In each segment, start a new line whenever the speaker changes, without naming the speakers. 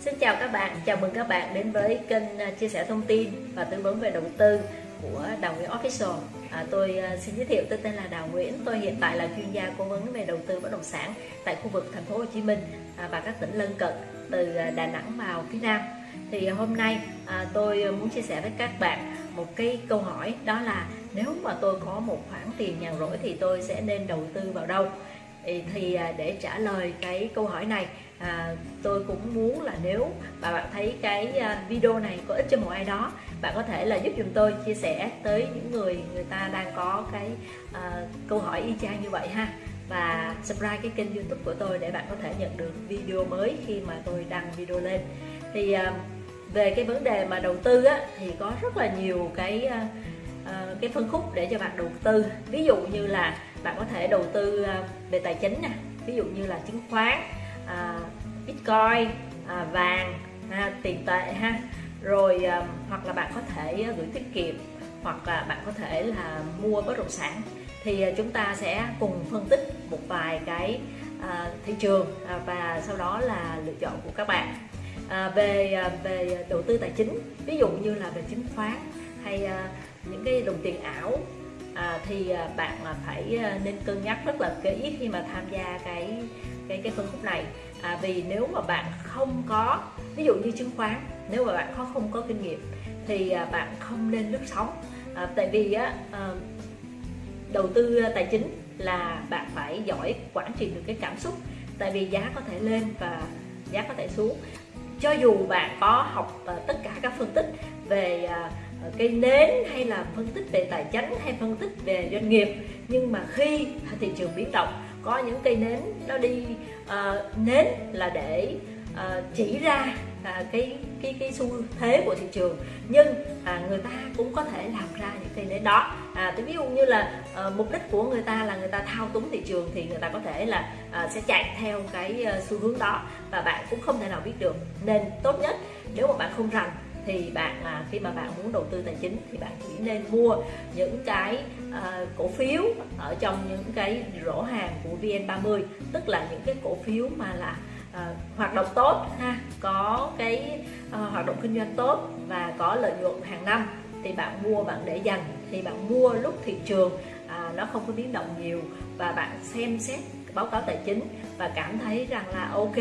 Xin chào các bạn, chào mừng các bạn đến với kênh à, chia sẻ thông tin và tư vấn về đầu tư của Đào Nguyễn Official. À, tôi à, xin giới thiệu tôi tên là Đào Nguyễn, tôi hiện tại là chuyên gia cố vấn về đầu tư bất động sản tại khu vực thành phố Hồ Chí Minh à, và các tỉnh lân cận từ Đà Nẵng vào phía Nam. Thì hôm nay à, tôi muốn chia sẻ với các bạn một cái câu hỏi đó là nếu mà tôi có một khoản tiền nhàn rỗi thì tôi sẽ nên đầu tư vào đâu? thì thì để trả lời cái câu hỏi này à, tôi cũng muốn là nếu mà bạn thấy cái à, video này có ích cho một ai đó bạn có thể là giúp dùm tôi chia sẻ tới những người người ta đang có cái à, câu hỏi y chang như vậy ha. Và subscribe cái kênh youtube của tôi để bạn có thể nhận được video mới khi mà tôi đăng video lên. Thì à, về cái vấn đề mà đầu tư á, thì có rất là nhiều cái à, à cái phân khúc để cho bạn đầu tư. Ví dụ như là bạn có thể đầu tư à, về tài chính nè ví dụ như là chứng khoán à, bitcoin à, vàng ha, tiền tệ ha. Rồi à, hoặc là bạn có thể gửi tiết kiệm hoặc là bạn có thể là mua bất động sản. Thì à, chúng ta sẽ cùng phân tích một vài cái à, thị trường à, và sau đó là lựa chọn của các bạn. À, về à, về đầu tư tài chính ví dụ như là về chứng khoán hay à, những cái đồng tiền ảo à, thì à, bạn phải à, nên cân nhắc rất là kỹ khi mà tham gia cái cái cái phân khúc này. À, vì nếu mà bạn không có ví dụ như chứng khoán nếu mà bạn không không có kinh nghiệm thì à, bạn không nên lướt sóng. À, tại vì á à, đầu tư tài chính là bạn phải giỏi quản trị được cái cảm xúc tại vì giá có thể lên và giá có thể xuống. Cho dù bạn có học tất cả các phân tích về Ờ, cây nến hay là phân tích về tài chính hay phân tích về doanh nghiệp. Nhưng mà khi thị trường biến động có những cây nến nó đi uh, nến là để uh, chỉ ra à, cái cái cái xu thế của thị trường. Nhưng à, người ta cũng có thể làm ra những cây nến đó. À, thì ví dụ như là à, mục đích của người ta là người ta thao túng thị trường thì người ta có thể là à, sẽ chạy theo cái xu hướng đó. Và bạn cũng không thể nào biết được. Nên tốt nhất nếu mà bạn không rành thì bạn à, khi mà bạn muốn đầu tư tài chính thì bạn chỉ nên mua những cái à, cổ phiếu ở trong những cái rổ hàng của VN30 tức là những cái cổ phiếu mà là à, hoạt động tốt ha có cái à, hoạt động kinh doanh tốt và có lợi nhuận hàng năm thì bạn mua bạn để dành. Thì bạn mua lúc thị trường à, nó không có biến động nhiều và bạn xem xét báo cáo tài chính và cảm thấy rằng là ok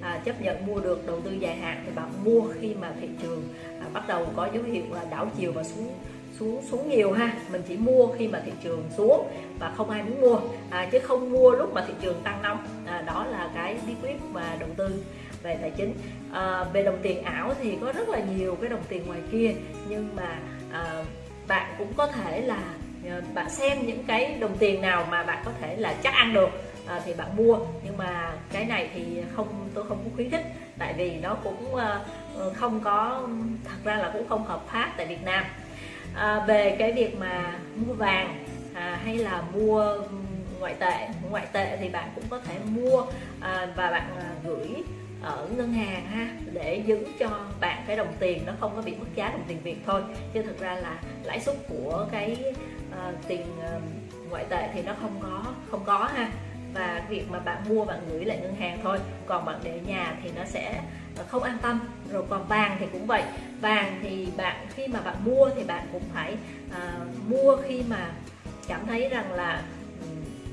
à, chấp nhận mua được đầu tư dài hạn thì bạn mua khi mà thị trường à, bắt đầu có dấu hiệu là đảo chiều và xuống xuống xuống nhiều ha. Mình chỉ mua khi mà thị trường xuống và không ai muốn mua à, chứ không mua lúc mà thị trường tăng nóng. À, đó là cái bí quyết mà đầu tư về tài chính. À, về đồng tiền ảo thì có rất là nhiều cái đồng tiền ngoài kia nhưng mà à, bạn cũng có thể là à, bạn xem những cái đồng tiền nào mà bạn có thể là chắc ăn được à, thì bạn mua. Nhưng mà cái này thì không tôi không có khuyến khích. Tại vì nó cũng à, không có thật ra là cũng không hợp pháp tại Việt Nam. À, về cái việc mà mua vàng à, hay là mua ngoại tệ ngoại tệ thì bạn cũng có thể mua à, và bạn à, gửi ở ngân hàng ha để giữ cho bạn cái đồng tiền nó không có bị mất giá đồng tiền Việt thôi. Chứ thực ra là lãi suất của cái uh, tiền uh, ngoại tệ thì nó không có không có ha và việc mà bạn mua bạn gửi lại ngân hàng thôi. Còn bạn để nhà thì nó sẽ không an tâm. Rồi còn vàng thì cũng vậy. Vàng thì bạn khi mà bạn mua thì bạn cũng phải uh, mua khi mà cảm thấy rằng là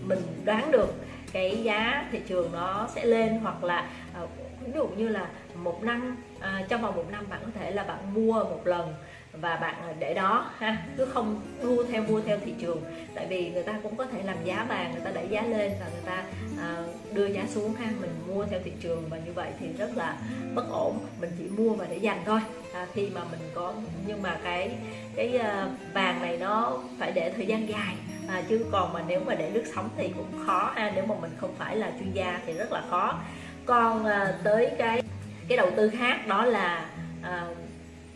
mình đoán được cái giá thị trường nó sẽ lên hoặc là uh, ví dụ như là một năm à, trong vòng một năm bạn có thể là bạn mua một lần và bạn để đó ha cứ không đua theo mua theo thị trường. Tại vì người ta cũng có thể làm giá vàng người ta đẩy giá lên và người ta à, đưa giá xuống ha mình mua theo thị trường và như vậy thì rất là bất ổn. Mình chỉ mua và để dành thôi. À, khi mà mình có nhưng mà cái cái uh, vàng này nó phải để thời gian dài. À, chứ còn mà nếu mà để lướt sóng thì cũng khó ha nếu mà mình không phải là chuyên gia thì rất là khó. Còn à, tới cái cái đầu tư khác đó là à,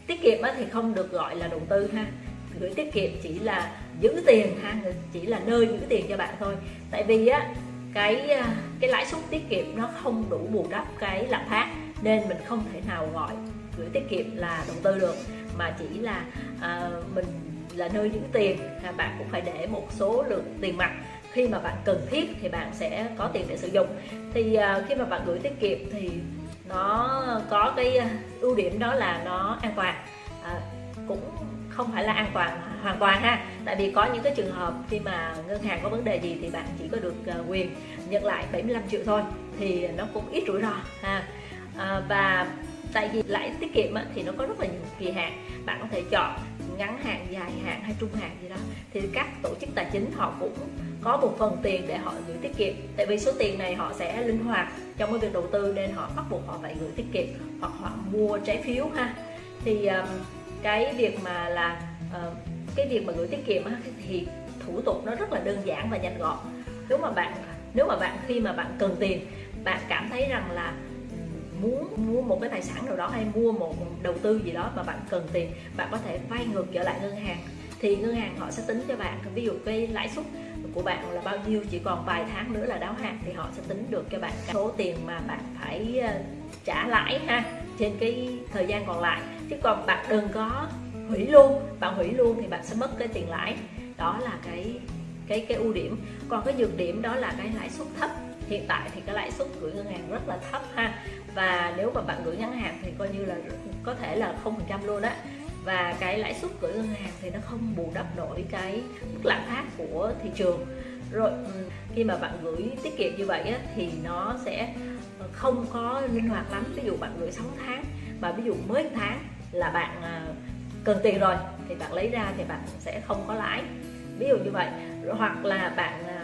tiết kiệm thì không được gọi là đầu tư ha. Gửi tiết kiệm chỉ là giữ tiền ha chỉ là nơi giữ tiền cho bạn thôi. Tại vì á cái à, cái lãi suất tiết kiệm nó không đủ bù đắp cái lạm phát nên mình không thể nào gọi gửi tiết kiệm là đầu tư được. Mà chỉ là à, mình là nơi giữ tiền ha bạn cũng phải để một số lượng tiền mặt. Khi mà bạn cần thiết thì bạn sẽ có tiền để sử dụng. Thì à, khi mà bạn gửi tiết kiệm thì nó có cái à, ưu điểm đó là nó an toàn. À, cũng không phải là an toàn hoàn toàn ha. Tại vì có những cái trường hợp khi mà ngân hàng có vấn đề gì thì bạn chỉ có được à, quyền nhận lại 75 triệu thôi thì nó cũng ít rủi ro ha. À, và tại vì lãi tiết kiệm thì nó có rất là nhiều kỳ hạn. Bạn có thể chọn ngắn hạn dài hạn hay trung hạn gì đó. Thì các tổ chức tài chính họ cũng có một phần tiền để họ gửi tiết kiệm. Tại vì số tiền này họ sẽ linh hoạt trong cái việc đầu tư nên họ bắt buộc họ phải gửi tiết kiệm hoặc họ mua trái phiếu ha. Thì um, cái việc mà là uh, cái việc mà gửi tiết kiệm thì thủ tục nó rất là đơn giản và nhanh gọn. Nếu mà bạn nếu mà bạn khi mà bạn cần tiền bạn cảm thấy rằng là muốn mua một cái tài sản nào đó hay mua một đầu tư gì đó mà bạn cần tiền bạn có thể vay ngược trở lại ngân hàng. Thì ngân hàng họ sẽ tính cho bạn ví dụ cái lãi suất của bạn là bao nhiêu, chỉ còn vài tháng nữa là đáo hạn thì họ sẽ tính được cho bạn số tiền mà bạn phải ờ, trả lãi ha, trên cái thời gian còn lại. Chứ còn bạn đừng có hủy luôn, bạn hủy luôn thì bạn sẽ mất cái tiền lãi. Đó là cái cái cái ưu điểm. Còn cái nhược điểm đó là cái lãi suất thấp. Hiện tại thì cái lãi suất gửi ngân hàng rất là thấp ha. Và nếu mà bạn gửi ngắn hạn thì coi như là, có thể là không phần trăm luôn á và cái lãi suất gửi ngân hàng thì nó không bù đắp nổi cái mức lạm phát của thị trường. Rồi ừ, khi mà bạn gửi tiết kiệm như vậy á, thì nó sẽ không có linh hoạt lắm. Ví dụ bạn gửi 6 tháng và ví dụ mới tháng là bạn à, cần tiền rồi thì bạn lấy ra thì bạn sẽ không có lãi. Ví dụ như vậy. Hoặc là bạn à,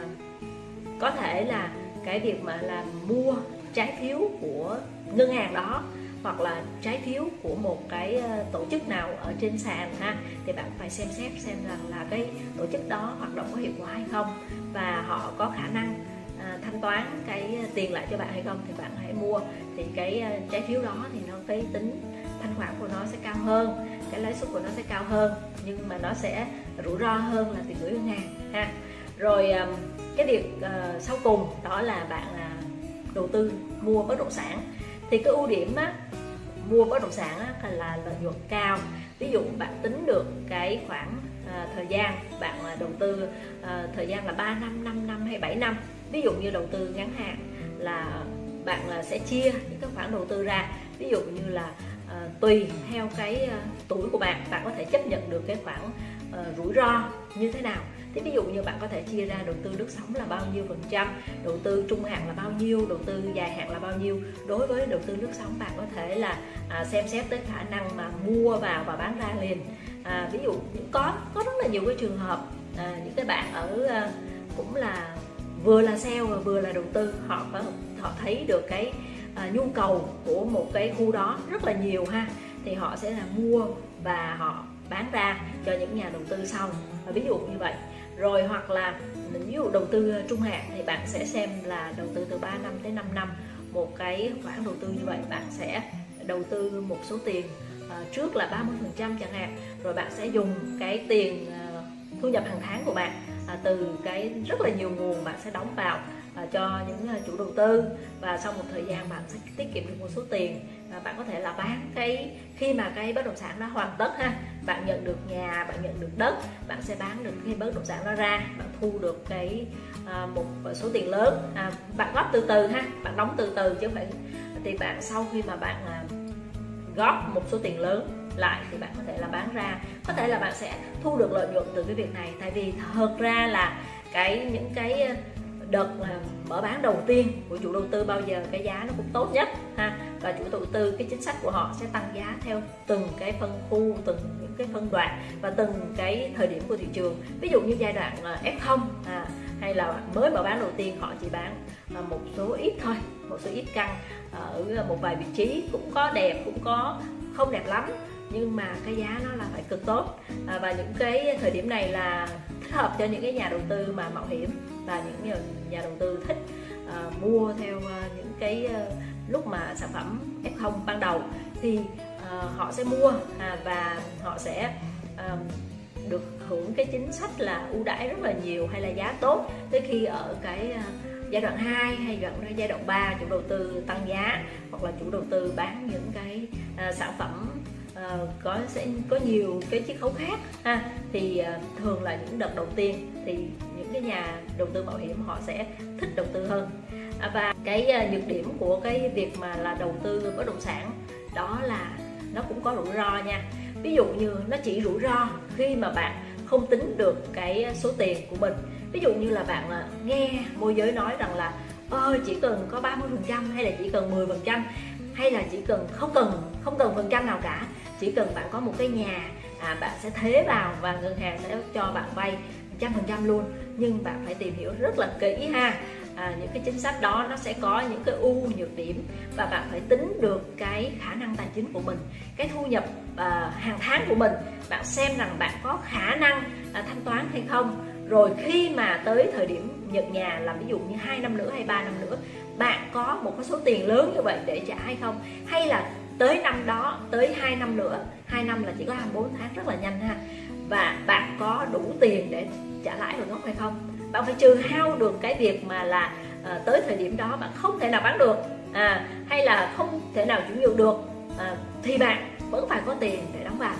có thể là cái việc mà là mua trái phiếu của ngân hàng đó hoặc là trái phiếu của một cái ờ, tổ chức nào ở trên sàn ha thì bạn phải xem xét xem rằng là cái tổ chức đó hoạt động có hiệu quả hay không và họ có khả năng à, thanh toán cái ờ, tiền lại cho bạn hay không thì bạn hãy mua. Thì cái trái phiếu đó thì nó cái tính thanh khoản của nó sẽ cao hơn cái lãi suất của nó sẽ cao hơn nhưng mà nó sẽ rủi ro hơn là tiền gửi ngân hàng ha. Rồi cái việc uh, sau cùng đó là bạn uh, đầu tư mua bất động sản. Thì cái ưu điểm á, mua bất động sản á, là lợi nhuận cao. Ví dụ bạn tính được cái khoảng à, thời gian bạn à, đầu tư à, thời gian là 3 năm 5 năm hay 7 năm. Ví dụ như đầu tư ngắn hạn là bạn à, sẽ chia những cái khoản đầu tư ra. Ví dụ như là à, tùy theo cái à, tuổi của bạn bạn có thể chấp nhận được cái khoản à, rủi ro như thế nào thế ví dụ như bạn có thể chia ra đầu tư nước sống là bao nhiêu phần trăm đầu tư trung hạn là bao nhiêu đầu tư dài hạn là bao nhiêu. Đối với đầu tư nước sống bạn có thể là à, xem xét tới khả năng mà mua vào và bán ra liền. À, ví dụ có có rất là nhiều cái trường hợp à, những cái bạn ở à, cũng là vừa là sale và vừa là đầu tư họ có họ thấy được cái à, nhu cầu của một cái khu đó rất là nhiều ha thì họ sẽ là mua và họ bán ra cho những nhà đầu tư sau. Và ví dụ như vậy rồi hoặc là ví dụ đầu tư trung hạn thì bạn sẽ xem là đầu tư từ 3 năm tới 5 năm. Một cái khoản đầu tư như vậy bạn sẽ đầu tư một số tiền ờ, trước là 30 phần trăm chẳng hạn. Rồi bạn sẽ dùng cái tiền ờ, thu nhập hàng tháng của bạn ờ, từ cái rất là nhiều nguồn bạn sẽ đóng vào cho những chủ đầu tư. Và sau một thời gian bạn sẽ tiết kiệm được một số tiền bạn có thể là bán cái khi mà cái bất động sản nó hoàn tất ha bạn nhận được nhà bạn nhận được đất bạn sẽ bán được cái bất động sản đó ra bạn thu được cái à, một số tiền lớn. À, bạn góp từ từ ha bạn đóng từ từ chứ không phải thì bạn sau khi mà bạn à, góp một số tiền lớn lại thì bạn có thể là bán ra. Có thể là bạn sẽ thu được lợi nhuận từ cái việc này tại vì thật ra là cái những cái đợt mở bán đầu tiên của chủ đầu tư bao giờ cái giá nó cũng tốt nhất ha. Và chủ đầu tư cái chính sách của họ sẽ tăng giá theo từng cái phân khu từng cái phân đoạn và từng cái thời điểm của thị trường. Ví dụ như giai đoạn ờ, F0 à, hay là mới mở bán đầu tiên họ chỉ bán ờ, một số ít thôi một số ít căn ở ờ, một vài vị trí. Cũng có đẹp cũng có không đẹp lắm nhưng mà cái giá nó là phải cực tốt. À, và những cái thời điểm này là thích hợp cho những cái nhà đầu tư mà mạo hiểm và những nhà đầu tư thích uh, mua theo uh, những cái uh, lúc mà sản phẩm F0 ban đầu. Thì uh, họ sẽ mua à, và họ sẽ uh, được hưởng cái chính sách là ưu đãi rất là nhiều hay là giá tốt. Tới khi ở cái uh, giai đoạn 2 hay gần ra giai đoạn 3 chủ đầu tư tăng giá hoặc là chủ đầu tư bán những cái uh, sản phẩm uh, có sẽ có nhiều cái chiết khấu khác ha thì uh, thường là những đợt đầu tiên thì những cái nhà đầu tư mạo hiểm họ sẽ thích đầu tư hơn. À, và cái nhược điểm của cái việc mà là đầu tư bất động sản đó là cũng có rủi ro nha. Ví dụ như nó chỉ rủi ro khi mà bạn không tính được cái số tiền của mình. Ví dụ như là bạn à, nghe môi giới nói rằng là ơi chỉ cần có 30 phần trăm hay là chỉ cần 10 phần trăm hay là chỉ cần không cần không cần phần trăm nào cả. Chỉ cần bạn có một cái nhà à, bạn sẽ thế vào và ngân hàng sẽ cho bạn vay trăm phần trăm luôn. Nhưng bạn phải tìm hiểu rất là kỹ ha à, những cái chính sách đó nó sẽ có những cái ưu nhược điểm và bạn phải tính được cái khả năng tài chính của mình cái thu nhập à, hàng tháng của mình. Bạn xem rằng bạn có khả năng à, thanh toán hay không. Rồi khi mà tới thời điểm nhận nhà là ví dụ như hai năm nữa hay ba năm nữa bạn có một cái số tiền lớn như vậy để trả hay không? Hay là tới năm đó tới 2 năm nữa 2 năm là chỉ có 24 tháng rất là nhanh ha. Và bạn có đủ tiền để trả lãi rồi gốc hay không? Bạn phải trừ hao được cái việc mà là à, tới thời điểm đó bạn không thể nào bán được à, hay là không thể nào chuyển nhượng được à, thì bạn vẫn phải có tiền để đóng vào.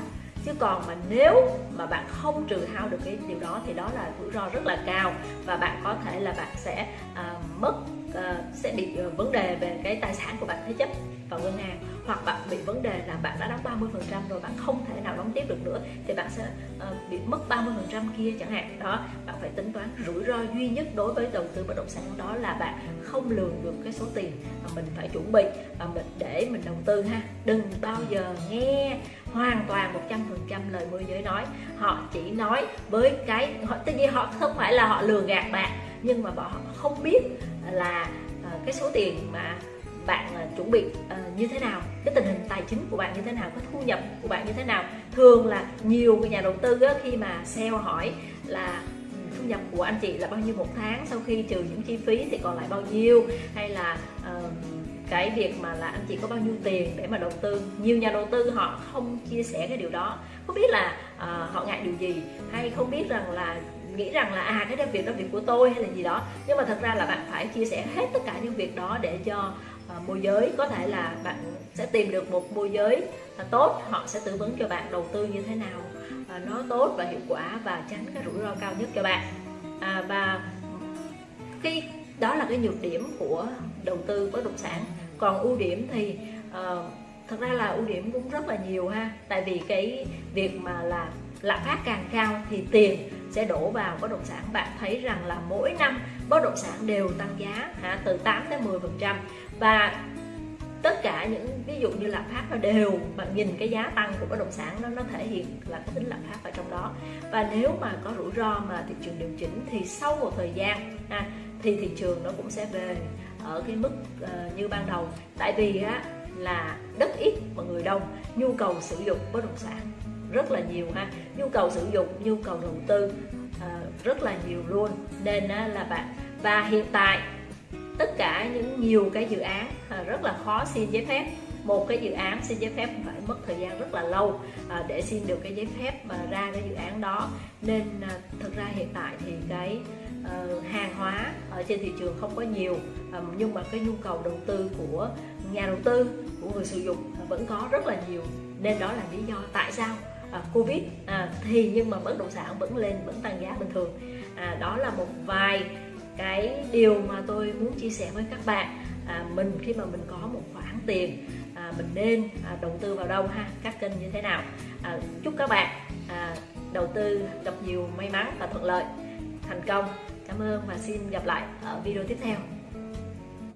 Chứ còn mà nếu mà bạn không trừ hao được cái điều đó thì đó là rủi ro rất là cao và bạn có thể là bạn sẽ à, mất Ờ, sẽ bị uh, vấn đề về cái tài sản của bạn thế chấp vào ngân hàng hoặc bạn bị vấn đề là bạn đã đóng 30 phần trăm rồi bạn không thể nào đóng tiếp được nữa thì bạn sẽ uh, bị mất 30 phần trăm kia chẳng hạn. Đó bạn phải tính toán rủi ro duy nhất đối với đầu tư bất động sản đó là bạn không lường được cái số tiền mà mình phải chuẩn bị và mình để mình đầu tư ha. Đừng bao giờ nghe hoàn toàn 100% lời môi giới nói. Họ chỉ nói với cái họ tất nhiên họ không phải là họ lừa gạt bạn nhưng mà họ không biết là ờ, cái số tiền mà bạn ờ, chuẩn bị ờ, như thế nào cái tình hình tài chính của bạn như thế nào cái thu nhập của bạn như thế nào. Thường là nhiều người nhà đầu tư khi mà sale hỏi là ừ, thu nhập của anh chị là bao nhiêu một tháng sau khi trừ những chi phí thì còn lại bao nhiêu? Hay là uh, cái việc mà là anh chị có bao nhiêu tiền để mà đầu tư? Nhiều nhà đầu tư họ không chia sẻ cái điều đó. Không biết là uh, họ ngại điều gì? Hay không biết rằng là nghĩ rằng là à cái đó việc đó việc của tôi hay là gì đó. Nhưng mà thật ra là bạn phải chia sẻ hết tất cả những việc đó để cho uh, môi giới có thể là bạn sẽ tìm được một môi giới uh, tốt họ sẽ tư vấn cho bạn đầu tư như thế nào uh, nó tốt và hiệu quả và tránh cái rủi ro cao nhất cho bạn. À, và khi đó là cái nhược điểm của đầu tư bất động sản. Còn ưu điểm thì uh, thật ra là ưu điểm cũng rất là nhiều ha. Tại vì cái việc mà là lạm phát càng cao thì tiền sẽ đổ vào bất động sản. Bạn thấy rằng là mỗi năm bất động sản đều tăng giá hả từ 8 đến 10 phần trăm. Và tất cả những ví dụ như lạm phát nó đều bạn nhìn cái giá tăng của bất động sản nó nó thể hiện là cái tính lạm phát ở trong đó. Và nếu mà có rủi ro mà thị trường điều chỉnh thì sau một thời gian ha, thì thị trường nó cũng sẽ về ở cái mức uh, như ban đầu. Tại vì á là đất ít và người đông nhu cầu sử dụng bất động sản rất là nhiều ha. Nhu cầu sử dụng nhu cầu đầu tư uh, rất là nhiều luôn. Nên uh, là bạn và hiện tại tất cả những nhiều cái dự án uh, rất là khó xin giấy phép. Một cái dự án xin giấy phép phải mất thời gian rất là lâu à, để xin được cái giấy phép mà ra cái dự án đó. Nên à, thực ra hiện tại thì cái uh, hàng hóa ở trên thị trường không có nhiều um, nhưng mà cái nhu cầu đầu tư của nhà đầu tư của người sử dụng vẫn có rất là nhiều. Nên đó là lý do tại sao à, covid. À, thì nhưng mà bất động sản vẫn lên vẫn tăng giá bình thường. À, đó là một vài cái điều mà tôi muốn chia sẻ với các bạn. À, mình khi mà mình có một khoản tiền à, mình nên à, đầu tư vào đâu ha? Các kênh như thế nào? À, chúc các bạn à, đầu tư gặp nhiều may mắn và thuận lợi. Thành công. Cảm ơn và xin gặp lại ở video tiếp theo.